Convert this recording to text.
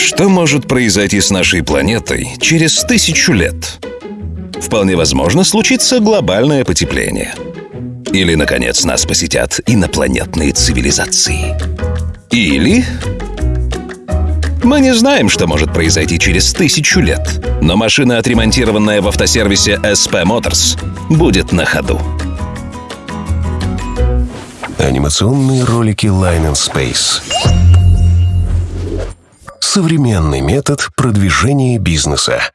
Что может произойти с нашей планетой через тысячу лет? Вполне возможно случится глобальное потепление. Или, наконец, нас посетят инопланетные цивилизации. Или... Мы не знаем, что может произойти через тысячу лет, но машина, отремонтированная в автосервисе SP Motors, будет на ходу. Анимационные ролики Line and Space. Современный метод продвижения бизнеса.